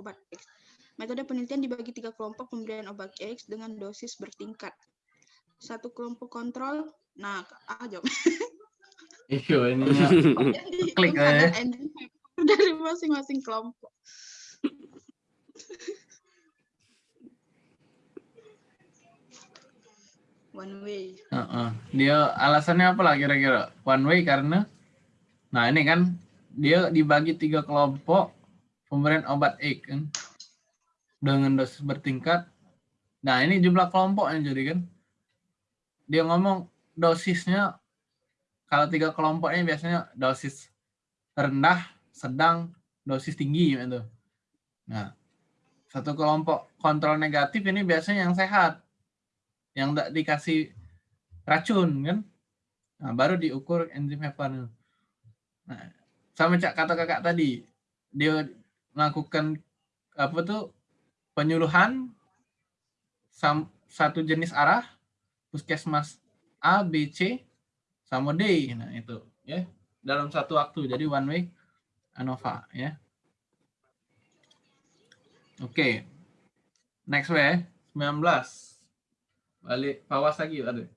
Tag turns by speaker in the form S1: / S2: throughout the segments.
S1: obat X. Metode penelitian dibagi tiga kelompok pemberian obat X dengan dosis bertingkat. Satu kelompok kontrol, nah, ah jawab.
S2: Iya ininya klik aja.
S1: dari masing-masing kelompok. One way.
S2: Heeh. Dia alasannya apa lah kira-kira? One way karena, nah ini kan dia dibagi tiga kelompok pemberian obat X kan dengan dosis bertingkat. Nah ini jumlah kelompoknya jadi kan dia ngomong dosisnya kalau tiga kelompoknya biasanya dosis rendah, sedang, dosis tinggi gitu. Nah satu kelompok kontrol negatif ini biasanya yang sehat, yang tidak dikasih racun kan. Nah, baru diukur enzim heparin. Nah, sama cak kata kakak tadi, dia melakukan apa tuh penyuluhan sam, satu jenis arah puskesmas A, B, C sama D. Nah, itu ya dalam satu waktu. Jadi one way ANOVA ya. Oke. Next way 19. Balik pawas lagi ada.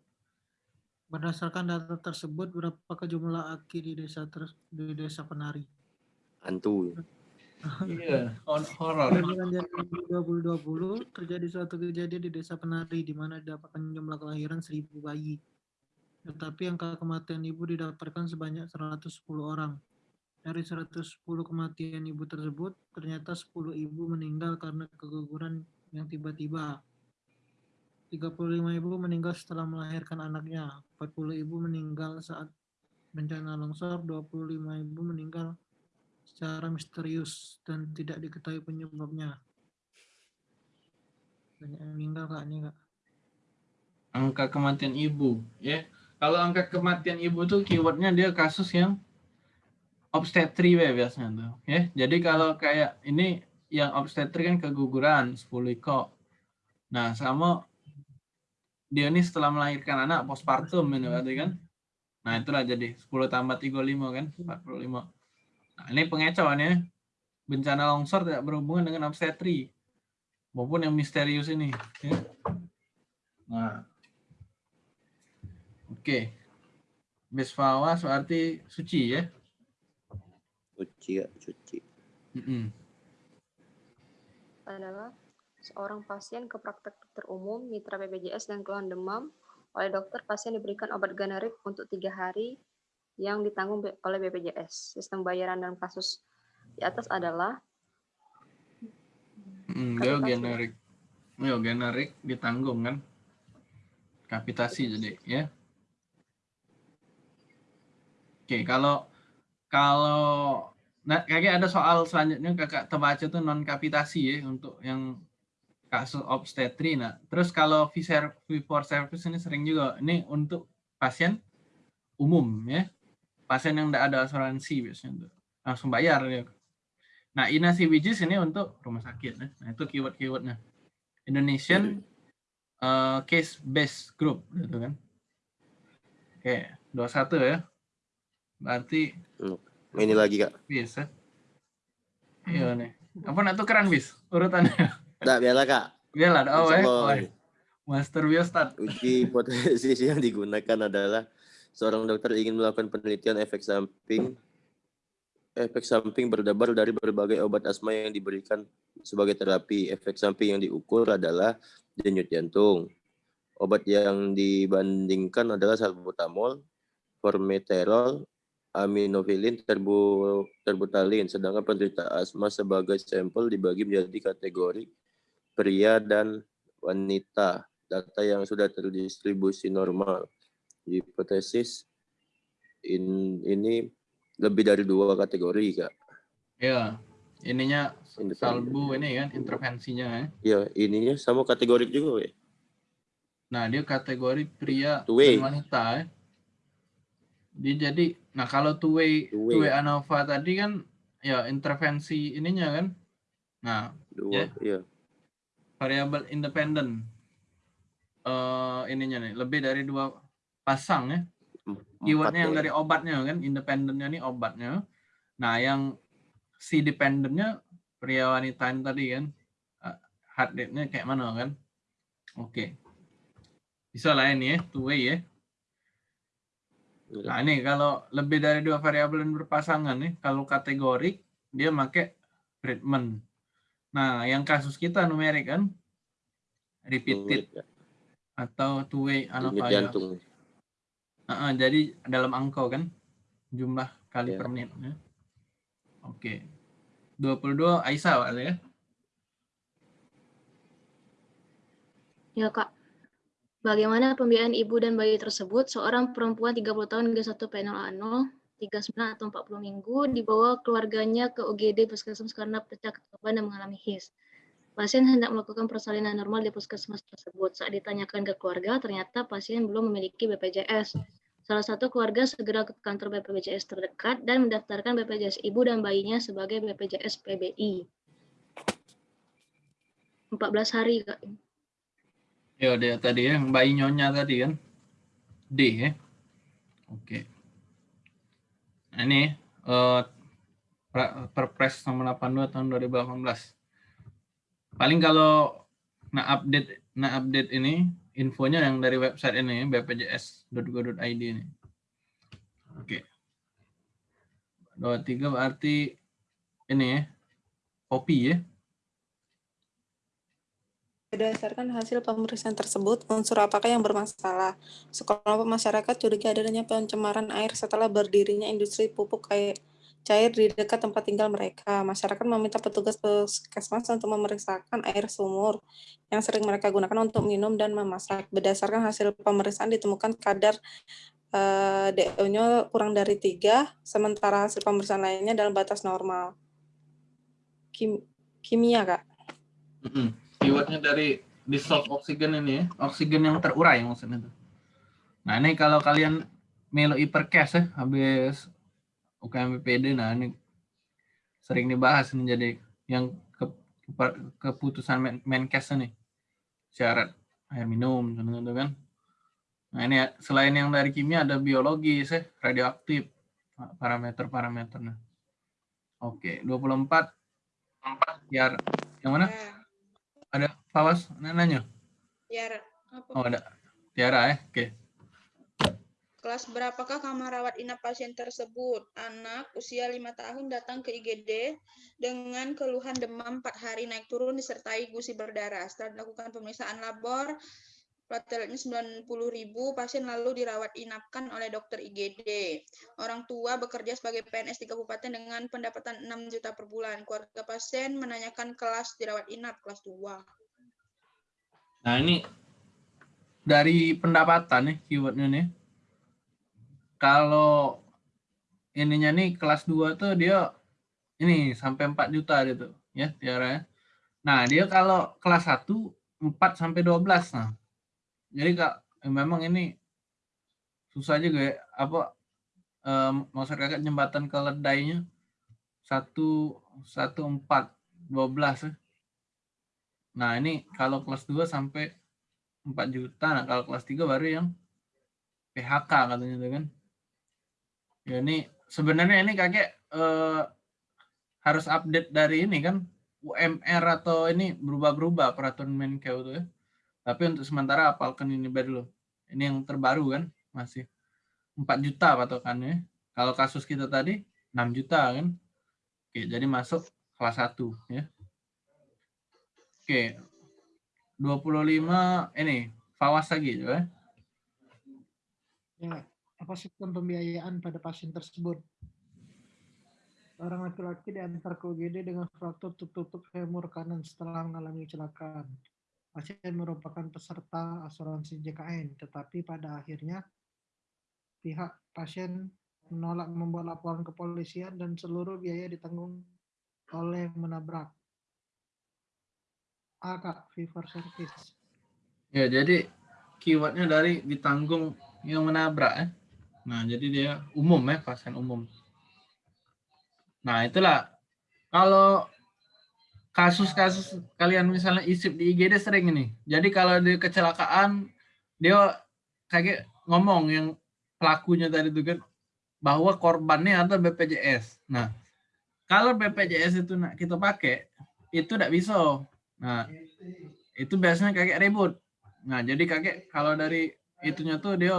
S3: Berdasarkan data tersebut, berapakah jumlah aki di desa ter- di desa penari?
S4: Hantu.
S2: Iya, hor- horor.
S3: Pada Januari 2020 terjadi suatu kejadian di desa penari di mana didapatkan jumlah kelahiran 1000 bayi. Tetapi angka kematian ibu didapatkan sebanyak 110 orang. Dari 110 kematian ibu tersebut, ternyata 10 ibu meninggal karena keguguran yang tiba-tiba. 35 ibu meninggal setelah melahirkan anaknya. 40 ibu meninggal saat bencana longsor, 25 ibu meninggal secara misterius dan tidak diketahui penyebabnya. Banyak yang meninggal kak ini kak.
S2: Angka kematian ibu, ya. Kalau angka kematian ibu tuh keywordnya dia kasus yang obstetri we biasanya tuh, ya. Jadi kalau kayak ini yang obstetri kan keguguran 10 iko. Nah, sama dia ini setelah melahirkan anak postpartum ini berarti kan. Nah, itulah jadi 10 tambah 35 kan, 45. Nah, ini pengecohan ya. Bencana longsor tidak berhubungan dengan obstetri maupun yang misterius ini. Ya. Nah, oke. Besfawas berarti suci ya.
S4: Suci ya, suci.
S2: Mm-mm.
S5: adalah seorang pasien ke praktek dokter umum, mitra BPJS dan keluhan demam. Oleh dokter, pasien diberikan obat generik untuk tiga hari yang ditanggung oleh BPJS. Sistem bayaran dalam kasus di atas adalah
S2: Mm, generik. Yo, generik ditanggung kan. Kapitasi jadi ya. Oke, kalau kalau nah kayaknya ada soal selanjutnya kakak terbaca tuh non kapitasi ya untuk yang kasus obstetri. Nah, terus kalau fee for service ini sering juga ini untuk pasien umum ya. Pasien yang tidak ada asuransi biasanya tuh langsung bayar ya. Nah, Inasi Wijis ini untuk rumah sakit. ya. Nah, itu keyword-keywordnya. Indonesian uh, Case Based Group, gitu kan. Oke, 21 ya. Berarti
S4: Ini lagi kak.
S2: bis ya. Iya nih. Apa nak tukeran bis? Urutannya.
S4: Nggak, biarlah kak.
S2: Biarlah, oh, eh. Master Biostat.
S4: Uji hipotesis yang digunakan adalah seorang dokter ingin melakukan penelitian efek samping efek samping berdebar dari berbagai obat asma yang diberikan sebagai terapi. Efek samping yang diukur adalah denyut jantung. Obat yang dibandingkan adalah salbutamol, formoterol, aminofilin, terbu, terbutalin. Sedangkan penderita asma sebagai sampel dibagi menjadi kategori pria dan wanita. Data yang sudah terdistribusi normal. Hipotesis in, ini lebih dari dua kategori, Kak.
S2: Iya. Ininya salbu ini kan intervensinya ya.
S4: Ya, ininya sama kategori juga, ya.
S2: Nah, dia kategori pria dan wanita ya. Dia jadi, nah kalau two way,
S4: Two
S2: two
S4: way.
S2: way ANOVA tadi kan ya intervensi ininya kan. Nah,
S4: Dua, iya.
S2: variabel independen eh ininya nih lebih dari dua pasang ya. Keywordnya yang dari obatnya kan, independennya nih obatnya. Nah, yang si dependennya pria wanita ini tadi kan uh, hard date-nya kayak mana kan? Oke. Bisa lah ini ya two way ya. Nah ini kalau lebih dari dua variabel yang berpasangan nih kalau kategorik dia pakai treatment. Nah yang kasus kita numerik kan repeated atau two way
S4: Denyut jantung.
S2: Uh, jadi dalam angka kan jumlah kali
S4: Ya.
S2: per menit. Ya. Oke. 22 Aisyah ya.
S6: Ya Kak, bagaimana pembiayaan ibu dan bayi tersebut? Seorang perempuan 30 tahun G1 P0A0, 39 atau 40 minggu, dibawa keluarganya ke UGD Puskesmas karena pecah ketuban dan mengalami HIS. Pasien hendak melakukan persalinan normal di puskesmas tersebut. Saat ditanyakan ke keluarga, ternyata pasien belum memiliki BPJS. Salah satu keluarga segera ke kantor BPJS terdekat dan mendaftarkan BPJS ibu dan bayinya sebagai BPJS PBI. 14 hari, Kak.
S2: Ya dia tadi ya, yang bayi nyonya tadi kan. D ya. Oke. Nah, ini pra- Perpres nomor 82 tahun 2018. Paling kalau nah update nah update ini infonya yang dari website ini bpjs.go.id ini. Oke. 23 berarti ini ya. Kopi ya.
S7: Berdasarkan hasil pemeriksaan tersebut, unsur apakah yang bermasalah? Sekelompok masyarakat curiga adanya pencemaran air setelah berdirinya industri pupuk air cair di dekat tempat tinggal mereka. Masyarakat meminta petugas puskesmas untuk memeriksakan air sumur yang sering mereka gunakan untuk minum dan memasak. Berdasarkan hasil pemeriksaan ditemukan kadar eh, DO-nya kurang dari tiga, sementara hasil pemeriksaan lainnya dalam batas normal. Kim- kimia, Kak.
S2: Mm-mm. Keywordnya dari dissolve oksigen ini ya, oksigen yang terurai maksudnya. Nah ini kalau kalian melo hipercast ya, habis UKM BPD, nah ini sering dibahas ini jadi yang ke- kepa- keputusan men- Menkes ini syarat air minum contohnya itu kan. Nah ini ya, selain yang dari kimia ada biologis ya, radioaktif parameter-parameternya. Oke, 24 biar yang mana?
S1: Ya,
S2: Ada Fawas nanya?
S1: biar apa?
S2: Oh ada Tiara ya, oke.
S1: Kelas berapakah kamar rawat inap pasien tersebut? Anak usia 5 tahun datang ke IGD dengan keluhan demam 4 hari naik turun disertai gusi berdarah. Setelah dilakukan pemeriksaan labor, plateletnya 90.000, pasien lalu dirawat inapkan oleh dokter IGD. Orang tua bekerja sebagai PNS di kabupaten dengan pendapatan 6 juta per bulan. Keluarga pasien menanyakan kelas dirawat inap, kelas 2.
S2: Nah ini dari pendapatan nih keywordnya nih. Kalau ininya nih kelas 2 tuh dia ini sampai 4 juta gitu ya Tiara ya. Nah dia kalau kelas 1 4 sampai 12 nah. Jadi kak memang ini susah juga ya apa em, masyarakat jembatan keledainya satu satu empat dua belas ya. Nah ini kalau kelas 2 sampai 4 juta, nah kalau kelas 3 baru yang PHK katanya itu kan. Ya ini sebenarnya ini kakek eh, harus update dari ini kan UMR atau ini berubah-berubah peraturan Menkeu itu ya. Tapi untuk sementara apalkan ini dulu. Ini yang terbaru kan masih 4 juta patokannya. Kalau kasus kita tadi 6 juta kan. Oke, jadi masuk kelas 1 ya. Oke. 25 ini Fawas lagi ya.
S3: Ya, apa sistem pembiayaan pada pasien tersebut? Orang laki-laki diantar ke UGD dengan fraktur tutup femur kanan setelah mengalami kecelakaan. Pasien merupakan peserta asuransi JKN, tetapi pada akhirnya pihak pasien menolak membuat laporan ke polisian dan seluruh biaya ditanggung oleh menabrak. A, Kak, fever service.
S2: Ya, jadi keywordnya dari ditanggung yang menabrak ya. Nah, jadi dia umum ya, pasien umum. Nah, itulah kalau kasus-kasus kalian misalnya isip di IGD sering ini. Jadi kalau di kecelakaan dia kayak ngomong yang pelakunya tadi itu kan bahwa korbannya atau BPJS. Nah, kalau BPJS itu kita pakai, itu tidak bisa. Nah, itu biasanya kakek ribut. Nah, jadi kakek kalau dari itunya tuh dia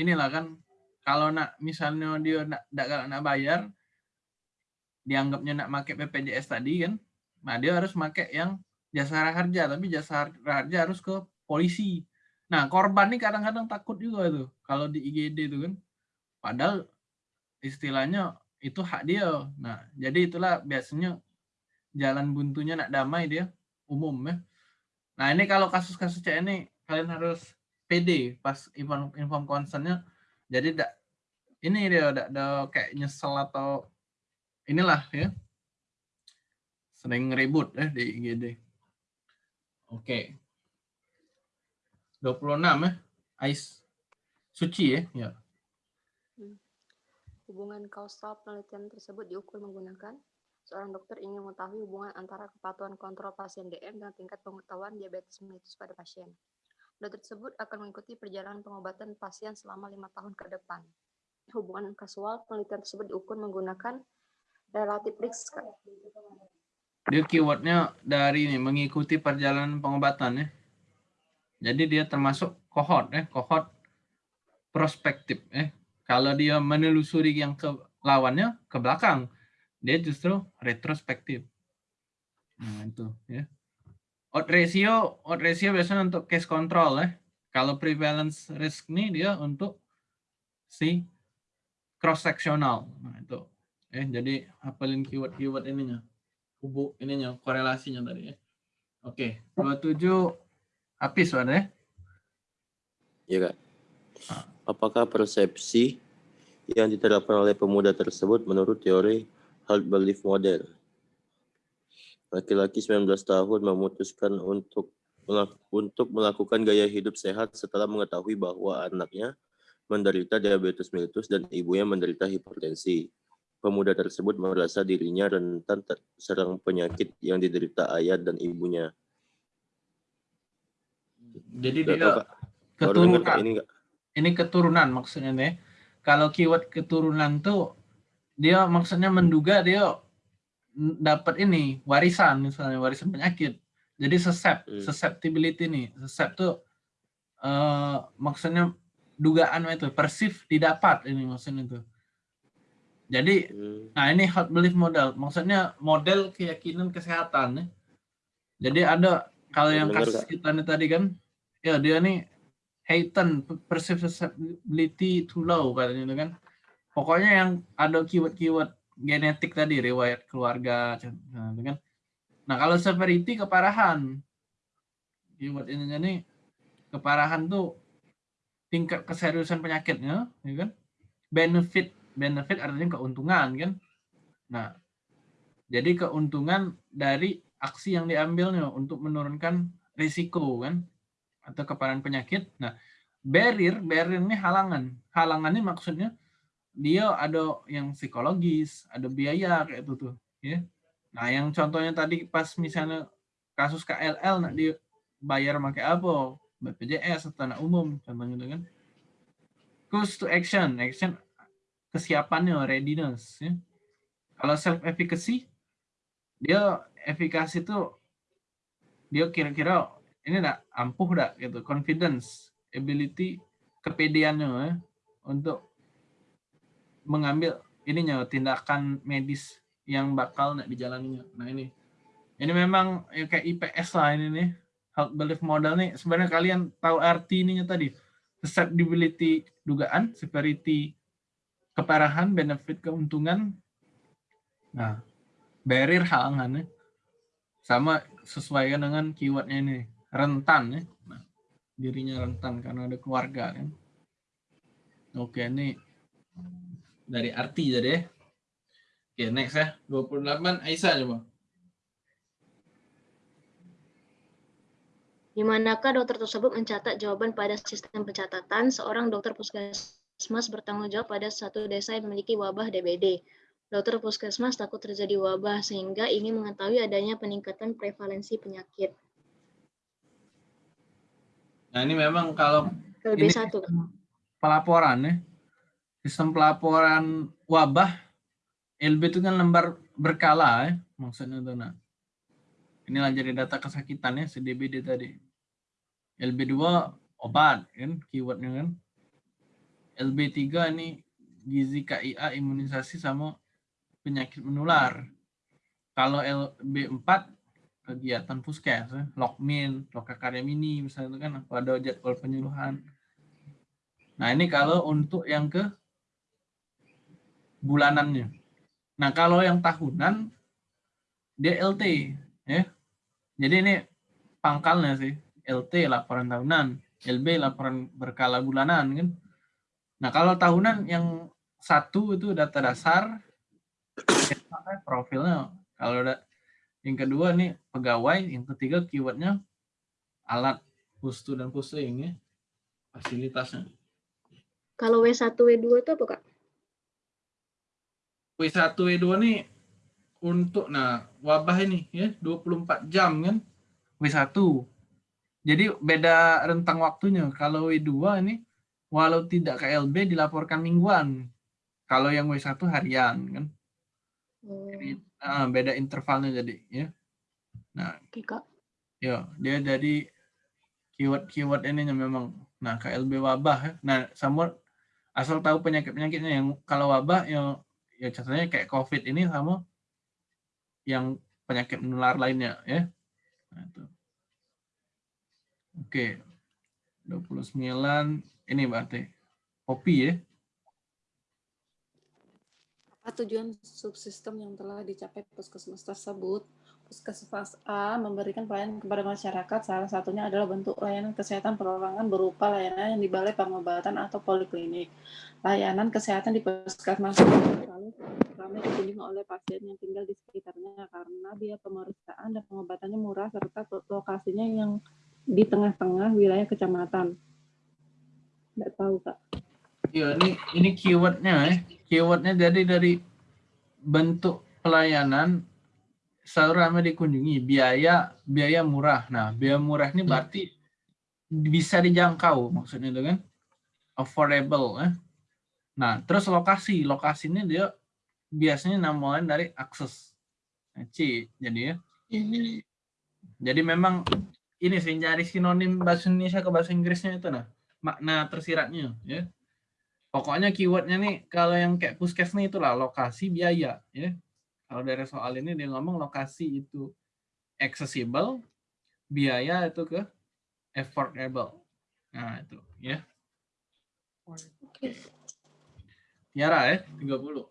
S2: inilah kan kalau nak misalnya dia nak nak, nak bayar dianggapnya nak pakai BPJS tadi kan nah dia harus pakai yang jasa harja tapi jasa harja harus ke polisi. Nah korban nih kadang-kadang takut juga tuh kalau di IGD itu kan. Padahal istilahnya itu hak dia. Nah jadi itulah biasanya jalan buntunya nak damai dia umum ya. Nah ini kalau kasus-kasus ini kalian harus PD pas inform inform concernnya jadi tidak ini dia udah kayak nyesel atau inilah ya sering ribut ya di IGD. Oke. 26 ya. Ais Suci ya. ya.
S5: Hubungan kausal penelitian tersebut diukur menggunakan seorang dokter ingin mengetahui hubungan antara kepatuhan kontrol pasien DM dan tingkat pengetahuan diabetes mellitus pada pasien. Dokter tersebut akan mengikuti perjalanan pengobatan pasien selama lima tahun ke depan. Hubungan kasual penelitian tersebut diukur menggunakan relatif risk.
S2: Dia keywordnya dari ini mengikuti perjalanan pengobatan ya. Jadi dia termasuk kohort ya, kohort prospektif ya. Kalau dia menelusuri yang ke lawannya ke belakang, dia justru retrospektif. Nah, itu ya. Odd ratio, odd ratio biasanya untuk case control ya. Kalau prevalence risk ini dia untuk si cross sectional. Nah, itu. Eh, jadi hafalin keyword-keyword ininya. Hubung ininya, korelasinya tadi ya. Oke, 27 habis ya?
S4: Iya, Kak. Apakah persepsi yang diterapkan oleh pemuda tersebut menurut teori hard belief model? Laki-laki 19 tahun memutuskan untuk untuk melakukan gaya hidup sehat setelah mengetahui bahwa anaknya menderita diabetes mellitus dan ibunya menderita hipertensi pemuda tersebut merasa dirinya rentan terserang penyakit yang diderita ayah dan ibunya.
S2: Jadi dia keturunan. Ini, ini keturunan maksudnya nih. Kalau keyword keturunan tuh dia maksudnya menduga dia dapat ini warisan misalnya warisan penyakit. Jadi sesep, hmm. susceptibility nih. Sesep tuh uh, maksudnya dugaan itu persif didapat ini maksudnya itu. Jadi, hmm. nah ini hot belief model. Maksudnya model keyakinan kesehatan. Ya. Jadi ada kalau yang kasus kita nih tadi kan, ya dia nih Hayton perceptibility too low katanya itu kan. Pokoknya yang ada keyword-keyword genetik tadi, riwayat keluarga, nah, kan. Nah kalau severity keparahan, keyword ini nih keparahan tuh tingkat keseriusan penyakitnya, ya kan? Benefit benefit artinya keuntungan kan. Nah, jadi keuntungan dari aksi yang diambilnya untuk menurunkan risiko kan atau keparahan penyakit. Nah, barrier, barrier ini halangan. Halangan ini maksudnya dia ada yang psikologis, ada biaya kayak itu tuh, ya. Nah, yang contohnya tadi pas misalnya kasus KLL nak dibayar pakai apa? BPJS atau tanah umum contohnya itu kan. Cost to action, action kesiapannya, readiness. Ya. Kalau self efficacy, dia efikasi itu dia kira-kira ini enggak ampuh enggak gitu, confidence, ability, kepedeannya ya, untuk mengambil ininya tindakan medis yang bakal nak dijalaninya. Nah ini, ini memang ya kayak IPS lah ini nih, health belief model nih. Sebenarnya kalian tahu arti ininya tadi, susceptibility dugaan, severity keparahan, benefit, keuntungan. Nah, barrier halangan ya. Sama sesuaikan dengan keywordnya ini, rentan ya. Nah, dirinya rentan karena ada keluarga kan. Oke, ini dari arti jadi ya. Oke, next ya. 28 Aisyah coba.
S6: Di manakah dokter tersebut mencatat jawaban pada sistem pencatatan seorang dokter puskesmas bertanggung jawab pada satu desa yang memiliki wabah DBD. Dokter puskesmas takut terjadi wabah sehingga ingin mengetahui adanya peningkatan prevalensi penyakit.
S2: Nah ini memang kalau
S6: LB satu
S2: pelaporan ya, sistem pelaporan wabah LB itu kan lembar berkala ya maksudnya tuh nah. Inilah jadi data kesakitan ya CDBD tadi. LB2 obat kan keywordnya kan. LB3 ini gizi KIA imunisasi sama penyakit menular. Kalau LB4 kegiatan puskes, ya, lokmin, lokakarya mini misalnya itu kan ada jadwal penyuluhan. Nah ini kalau untuk yang ke bulanannya. Nah kalau yang tahunan dia LT ya. Jadi ini pangkalnya sih LT laporan tahunan, LB laporan berkala bulanan kan. Nah kalau tahunan yang satu itu data dasar, profilnya. Kalau ada yang kedua nih pegawai, yang ketiga keywordnya alat pustu dan pusing ya fasilitasnya.
S6: Kalau W1, W2 itu apa, Kak?
S2: W1, W2 nih untuk nah wabah ini ya 24 jam kan W1. Jadi beda rentang waktunya. Kalau W2 ini walau tidak KLB dilaporkan mingguan. Kalau yang W1 harian kan. Jadi ah, beda intervalnya jadi ya. Nah,
S6: Oke, Kak.
S2: ya dia jadi keyword-keyword ininya memang nah KLB wabah ya. Nah, sama asal tahu penyakit-penyakitnya yang kalau wabah yang ya contohnya kayak COVID ini sama yang penyakit menular lainnya ya. Nah, itu. Oke. 29 ini berarti kopi ya.
S7: Apa tujuan subsistem yang telah dicapai puskesmas tersebut? Puskesmas A memberikan pelayanan kepada masyarakat, salah satunya adalah bentuk layanan kesehatan perorangan berupa layanan yang di balai pengobatan atau poliklinik. Layanan kesehatan di puskesmas selalu ramai dikunjungi oleh pasien yang tinggal di sekitarnya karena biaya pemeriksaan dan pengobatannya murah serta lokasinya yang di tengah-tengah wilayah kecamatan. Nggak tahu, Kak.
S2: Ya, ini ini keywordnya ya. Keywordnya jadi dari bentuk pelayanan selalu ramai dikunjungi, biaya biaya murah. Nah, biaya murah ini berarti bisa dijangkau maksudnya itu kan affordable ya. Nah, terus lokasi, lokasinya dia biasanya namanya dari akses Nah, C jadi ya. Jadi memang ini sih cari sinonim bahasa Indonesia ke bahasa Inggrisnya itu nah makna tersiratnya ya. Pokoknya keywordnya nih kalau yang kayak puskes nih itulah lokasi biaya ya. Kalau dari soal ini dia ngomong lokasi itu accessible, biaya itu ke affordable. Nah itu ya. Tiara ya 30.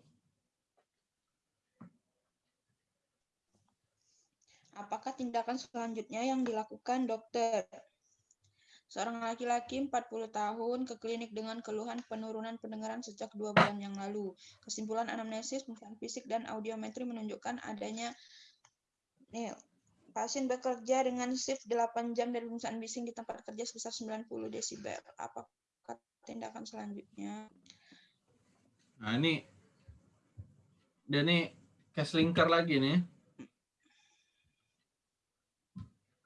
S1: Apakah tindakan selanjutnya yang dilakukan dokter? Seorang laki-laki 40 tahun ke klinik dengan keluhan penurunan pendengaran sejak dua bulan yang lalu. Kesimpulan anamnesis, pemeriksaan fisik, dan audiometri menunjukkan adanya nih, pasien bekerja dengan shift 8 jam dan pemeriksaan bising di tempat kerja sebesar 90 desibel. Apakah tindakan selanjutnya?
S2: Nah ini dan ini case linker lagi nih.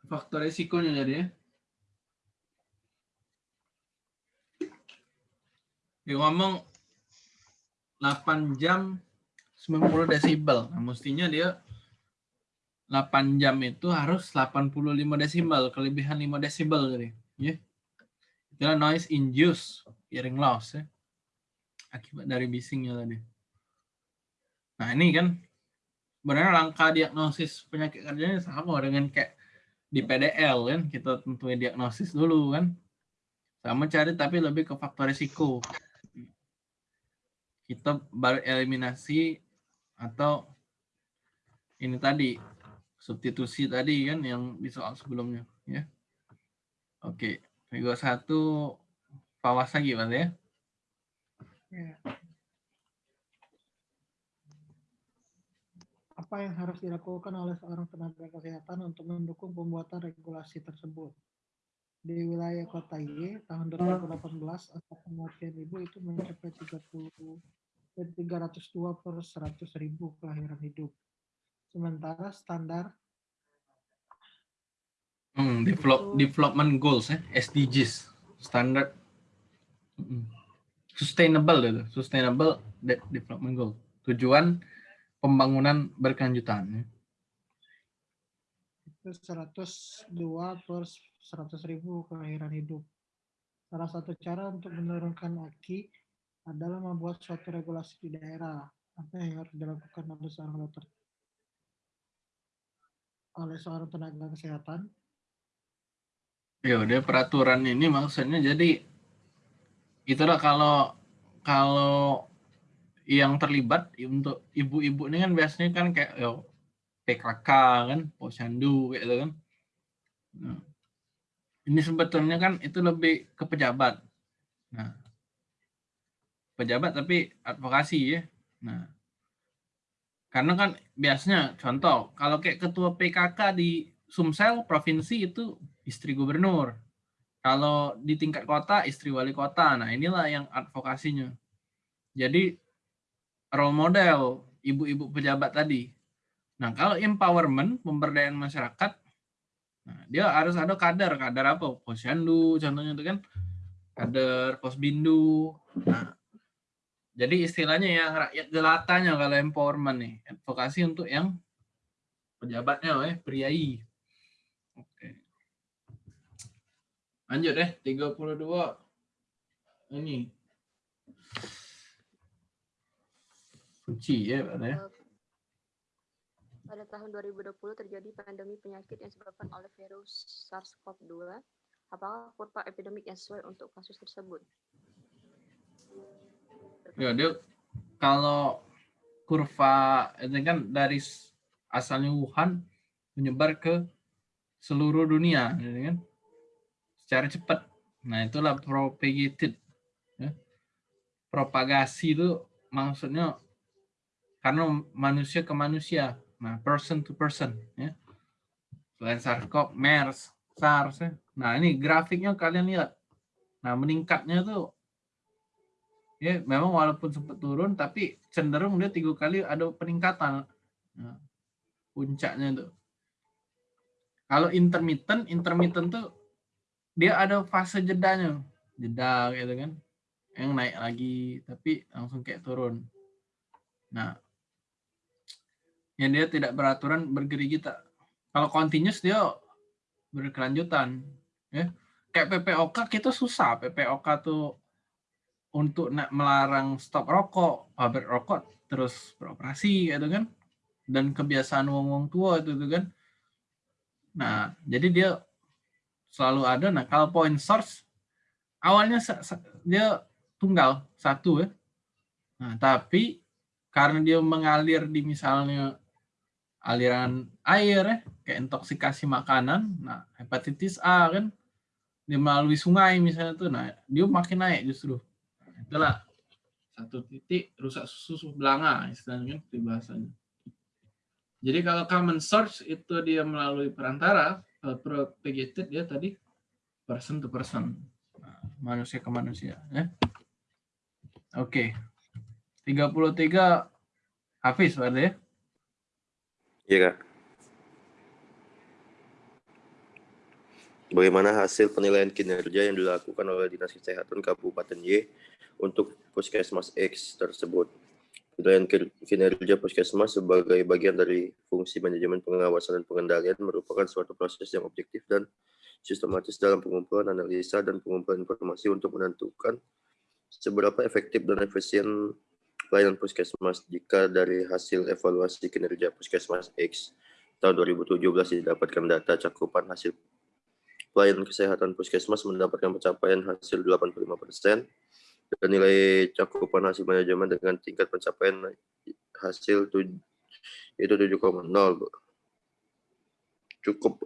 S2: Faktor resikonya jadi ya. Dia ngomong 8 jam 90 desibel. Nah, mestinya dia 8 jam itu harus 85 desibel, kelebihan 5 desibel jadi. Ya. Itulah noise induced hearing loss ya. Akibat dari bisingnya tadi. Nah, ini kan sebenarnya langkah diagnosis penyakit kerjanya sama dengan kayak di PDL kan, kita tentuin diagnosis dulu kan. Sama cari tapi lebih ke faktor risiko kita baru eliminasi atau ini tadi substitusi tadi kan yang di soal sebelumnya ya. Oke, Vigo satu pawas lagi Mas ya.
S3: Ya. Apa yang harus dilakukan oleh seorang tenaga kesehatan untuk mendukung pembuatan regulasi tersebut? Di wilayah kota Y, tahun 2018, angka kematian ibu itu mencapai 30 dan 302 per 100 ribu kelahiran hidup. Sementara standar
S2: Hmm, develop, development goals ya, SDGs, standard mm, sustainable itu, sustainable de- development goal. Tujuan pembangunan berkelanjutan. ya.
S3: itu 102 per 100 ribu kelahiran hidup. Salah satu cara untuk menurunkan AKI adalah membuat suatu regulasi di daerah. Apa yang harus dilakukan oleh seorang dokter? Oleh seorang tenaga kesehatan.
S2: Ya udah peraturan ini maksudnya jadi itulah kalau kalau yang terlibat untuk ibu-ibu ini kan biasanya kan kayak yo, PKK kan, posyandu kayak gitu kan. Nah, ini sebetulnya kan itu lebih ke pejabat. Nah, pejabat tapi advokasi ya. Nah, karena kan biasanya contoh kalau kayak ketua PKK di Sumsel provinsi itu istri gubernur. Kalau di tingkat kota istri wali kota. Nah, inilah yang advokasinya. Jadi role model ibu-ibu pejabat tadi. Nah, kalau empowerment, pemberdayaan masyarakat, nah, dia harus ada kader. Kader apa? Posyandu, contohnya itu kan. Kader posbindu. Nah, jadi istilahnya yang rakyat jelatanya kalau empowerment nih. Advokasi untuk yang pejabatnya, eh, priai. Oke. Lanjut deh, 32. Ini. Suci ya, Pak.
S5: Pada tahun 2020 terjadi pandemi penyakit yang disebabkan oleh virus SARS-CoV-2. Apakah kurva epidemik yang sesuai untuk kasus tersebut?
S2: Ya, dia kalau kurva ini kan dari asalnya Wuhan menyebar ke seluruh dunia, gitu kan? Secara cepat. Nah, itulah propagated. ya. Propagasi itu maksudnya karena manusia ke manusia. Nah, person to person, ya. Selain SARS-CoV, MERS, SARS. ya. Nah, ini grafiknya kalian lihat. Nah, meningkatnya tuh ya memang walaupun sempat turun tapi cenderung dia tiga kali ada peningkatan Nah, puncaknya tuh kalau intermittent intermittent tuh dia ada fase jedanya jeda gitu kan yang naik lagi tapi langsung kayak turun nah yang dia tidak beraturan bergerigita kalau continuous dia berkelanjutan ya kayak PPOK kita susah PPOK tuh untuk nak melarang stop rokok, pabrik rokok terus beroperasi gitu kan. Dan kebiasaan wong-wong tua itu tuh kan. Nah, jadi dia selalu ada. Nah, kalau point source awalnya dia tunggal satu ya. Nah, tapi karena dia mengalir di misalnya aliran air ya, kayak intoksikasi makanan, nah hepatitis A kan dia melalui sungai misalnya tuh, nah dia makin naik justru itulah satu titik rusak susu belanga istilahnya kan bahasanya. Jadi kalau common source itu dia melalui perantara, kalau propagated dia tadi person to person, Nah, manusia ke manusia. Ya. Oke, 33 Hafiz ada ya?
S4: Iya, Kak. Bagaimana hasil penilaian kinerja yang dilakukan oleh Dinas Kesehatan Kabupaten Y untuk Puskesmas X tersebut? Penilaian kin- kinerja Puskesmas sebagai bagian dari fungsi manajemen pengawasan dan pengendalian merupakan suatu proses yang objektif dan sistematis dalam pengumpulan analisa dan pengumpulan informasi untuk menentukan seberapa efektif dan efisien pelayanan Puskesmas jika dari hasil evaluasi kinerja Puskesmas X tahun 2017 didapatkan data cakupan hasil pelayanan kesehatan puskesmas mendapatkan pencapaian hasil 85% dan nilai cakupan hasil manajemen dengan tingkat pencapaian hasil itu 7,0 Bu. cukup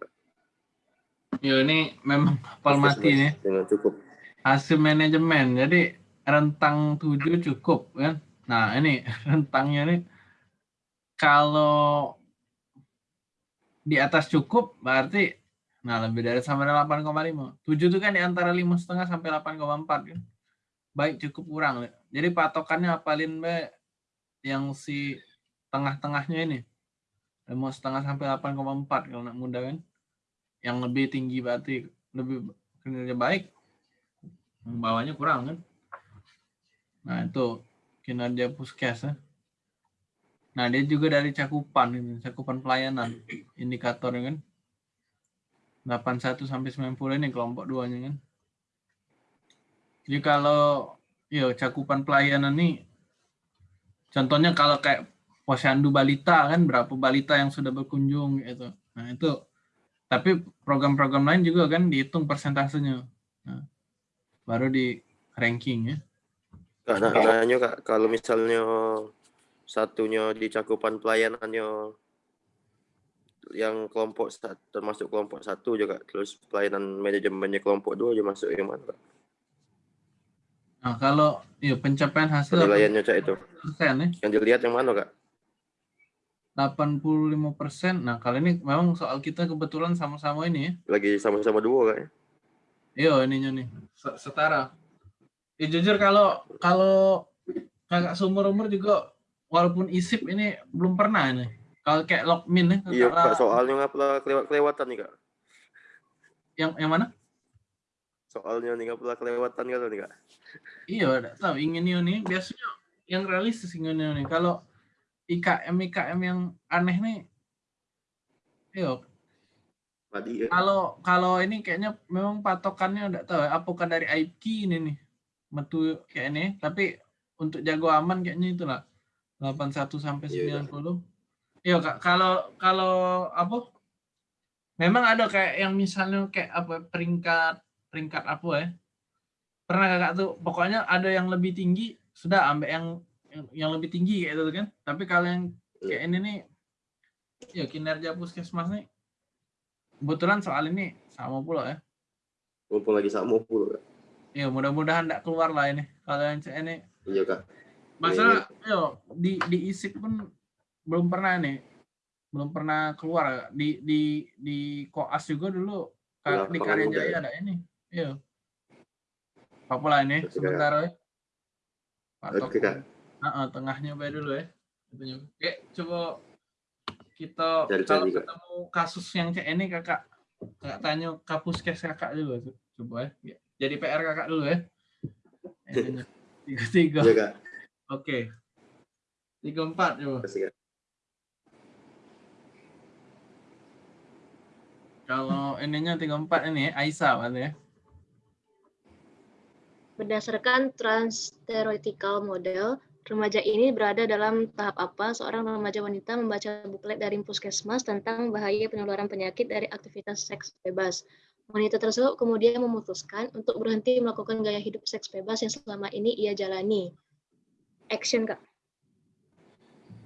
S2: Ya ini memang hafal mati nih.
S4: dengan cukup
S2: hasil manajemen. Jadi rentang 7 cukup kan. Nah, ini rentangnya nih kalau di atas cukup berarti nah lebih dari sampai 8,5. 7 itu kan di antara 5,5 sampai 8,4 kan. Baik cukup kurang. Jadi patokannya apalin be yang si tengah-tengahnya ini. 5,5 sampai 8,4 kalau nak muda kan. Yang lebih tinggi berarti lebih kinerja baik. Bawahnya kurang kan. Nah itu kinerja puskes ya. Nah, dia juga dari cakupan ini, cakupan pelayanan indikatornya kan. 81 sampai 90 ini kelompok duanya kan. Jadi kalau ya cakupan pelayanan nih contohnya kalau kayak posyandu balita kan berapa balita yang sudah berkunjung gitu. Nah, itu tapi program-program lain juga kan dihitung persentasenya. Nah, baru di ranking ya.
S4: Kak, nah, nanya kak, kalau misalnya satunya di cakupan pelayanannya yang kelompok satu, termasuk kelompok satu juga, terus pelayanan manajemennya kelompok dua aja masuk yang mana kak?
S2: Nah, kalau ya pencapaian hasil
S4: Penilaiannya cak itu,
S2: persen ya.
S4: yang dilihat yang mana kak?
S2: 85 persen. Nah, kali ini memang soal kita kebetulan sama-sama ini ya.
S4: Lagi sama-sama dua kak ya?
S2: Iya, ininya nih. Se- Setara. Ya, jujur kalau kalau kakak seumur umur juga walaupun isip ini belum pernah nih. Kalau kayak logmin ya,
S4: Iya kak, soalnya ngapa kelewat kelewatan nih kak?
S2: yang yang mana?
S4: Soalnya nih ngapa kelewatan kalau nih kak?
S2: Iya, udah tahu ingin nih biasanya yang realistis ingin nih. Kalau IKM IKM yang aneh nih, iya
S4: ya.
S2: kalau kalau ini kayaknya memang patokannya udah tahu ya, apakah dari IP ini nih metu kayak ini tapi untuk jago aman kayaknya itulah 81 sampai
S4: Iya,
S2: 90 iya kak kalau kalau apa? Memang ada kayak yang misalnya kayak apa peringkat peringkat apa ya? Pernah kakak tuh? Pokoknya ada yang lebih tinggi sudah ambil yang yang, yang lebih tinggi kayak gitu kan? Tapi kalau yang kayak ini nih ya kinerja puskesmas nih kebetulan soal ini sama pula ya.
S4: Mumpung lagi sama pula kak.
S2: Ya mudah-mudahan tidak keluar lah ini. Kalau yang ini.
S4: Iya kak.
S2: masalah yo di di isip pun belum pernah nih belum pernah keluar. Di di di koas juga dulu ka- di Karya Jaya
S4: ya?
S2: ada ini. Iya. Apa pula ini
S4: Oke,
S2: sebentar. Ya Patok
S4: Oke kak.
S2: Ah, tengahnya baik dulu ya. Oke coba kita
S4: Cari-cari,
S2: kalau ketemu kasus yang cek ini kakak. Kakak tanya kapuskes kakak dulu coba ya jadi PR kakak dulu ya Ininya. tiga tiga
S4: Iya kak.
S2: oke tiga empat coba
S4: Kasih kak.
S2: kalau ininya tiga empat ini ya, Aisyah berarti ya
S6: Berdasarkan trans-theoretical model, remaja ini berada dalam tahap apa seorang remaja wanita membaca buklet dari puskesmas tentang bahaya penularan penyakit dari aktivitas seks bebas. Wanita tersebut kemudian memutuskan untuk berhenti melakukan gaya hidup seks bebas yang selama ini ia jalani. Action, Kak.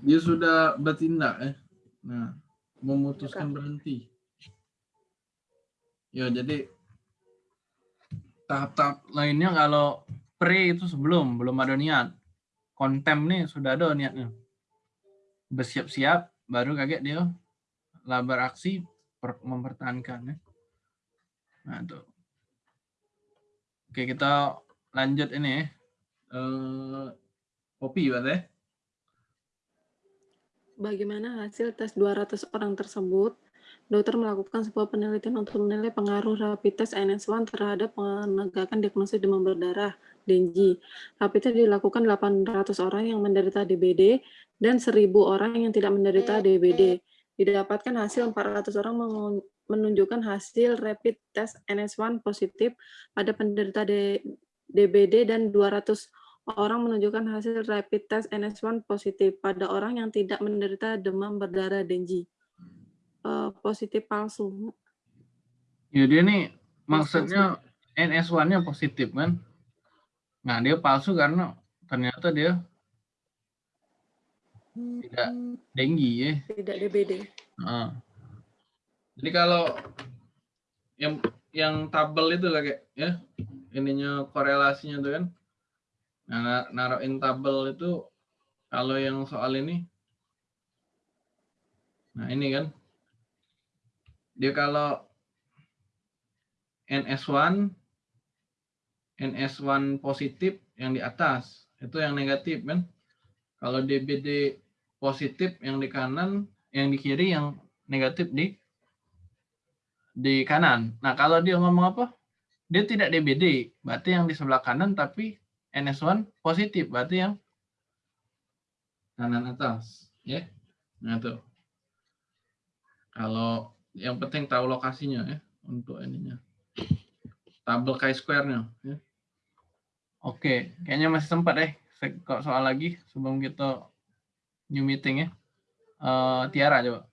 S2: dia sudah bertindak ya nah memutuskan berhenti. Ya jadi tahap-tahap lainnya kalau pre itu sebelum belum ada niat. Kontem nih sudah ada niatnya. Bersiap-siap baru kaget dia. Lah beraksi per- mempertahankan ya nah itu oke kita lanjut ini eh kopi ya
S7: Bagaimana hasil tes 200 orang tersebut? Dokter melakukan sebuah penelitian untuk menilai pengaruh rapid test NS1 terhadap penegakan diagnosis demam berdarah (DENGI). Rapid test dilakukan 800 orang yang menderita DBD dan 1.000 orang yang tidak menderita DBD. Didapatkan hasil 400 orang menunjukkan hasil rapid test NS1 positif pada penderita D- DBD dan 200 orang menunjukkan hasil rapid test NS1 positif pada orang yang tidak menderita demam berdarah dengue. Eh, positif palsu.
S2: Ya dia nih maksudnya NS1-nya positif kan. Nah dia palsu karena ternyata dia tidak denggi ya.
S7: Tidak DBD.
S2: Heeh. Jadi kalau yang yang tabel itu lah kayak ya ininya korelasinya tuh kan. Nah, na- naruhin tabel itu kalau yang soal ini Nah, ini kan dia kalau NS1 NS1 positif yang di atas, itu yang negatif kan. Kalau DBD positif yang di kanan, yang di kiri yang negatif di di kanan. Nah, kalau dia ngomong apa? Dia tidak DBD, berarti yang di sebelah kanan tapi NS1 positif, berarti yang kanan atas. Ya. Nah, tuh. Kalau yang penting tahu lokasinya ya untuk ininya. Tabel chi-square-nya ya. Oke, kayaknya masih sempat deh. Kok soal lagi sebelum kita new meeting ya. Eh, Tiara coba.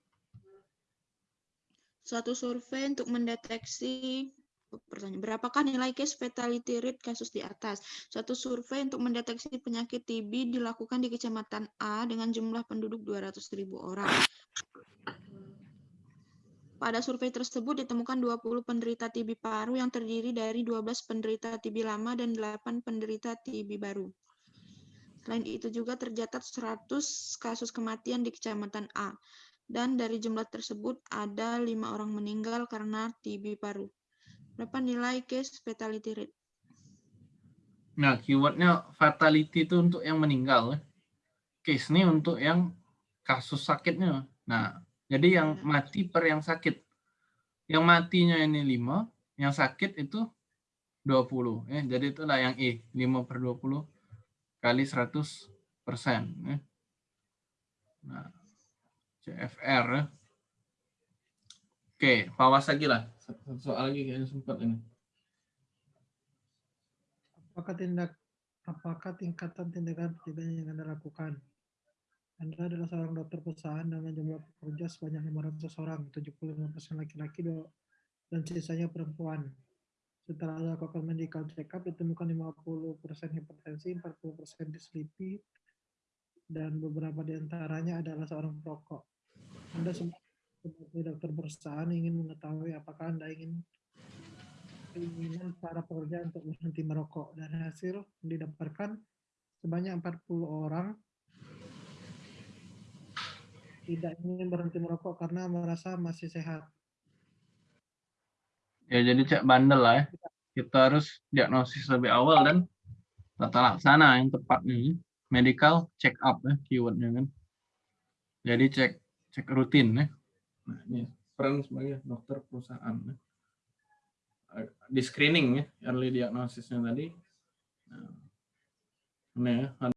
S1: Suatu survei untuk mendeteksi pertanyaan berapakah nilai case fatality rate kasus di atas? Suatu survei untuk mendeteksi penyakit TB dilakukan di Kecamatan A dengan jumlah penduduk 200.000 orang. Pada survei tersebut ditemukan 20 penderita TB paru yang terdiri dari 12 penderita TB lama dan 8 penderita TB baru. Selain itu juga tercatat 100 kasus kematian di Kecamatan A. Dan dari jumlah tersebut ada lima orang meninggal karena TB paru. Berapa nilai case fatality rate?
S2: Nah, keywordnya fatality itu untuk yang meninggal. ya. Case ini untuk yang kasus sakitnya. Nah, jadi yang
S1: Ya.
S2: mati per yang sakit. Yang matinya ini 5, yang sakit itu 20. Ya. Jadi itulah yang E, 5 per 20 kali 100 persen. Ya. Nah, CFR. Oke, pawas lagi lah. Satu soal lagi kayaknya sempat ini.
S3: Apakah tindak apakah tingkatan tindakan pidana yang Anda lakukan? Anda adalah seorang dokter perusahaan dengan jumlah pekerja sebanyak 500 orang, 75% laki-laki dan sisanya perempuan. Setelah dilakukan medical check-up, ditemukan 50% hipertensi, 40% dislipi, dan beberapa di antaranya adalah seorang perokok. Anda sebagai dokter perusahaan ingin mengetahui apakah Anda ingin keinginan para pekerja untuk berhenti merokok dan hasil didapatkan sebanyak 40 orang tidak ingin berhenti merokok karena merasa masih sehat.
S2: Ya jadi cek bandel lah ya. Kita harus diagnosis lebih awal dan tata laksana yang tepatnya. Medical check up ya keywordnya kan. Jadi cek cek rutin ya. Nah ini peran sebagai dokter perusahaan. Ya. Di screening ya, early diagnosisnya tadi. Nah, ini ya,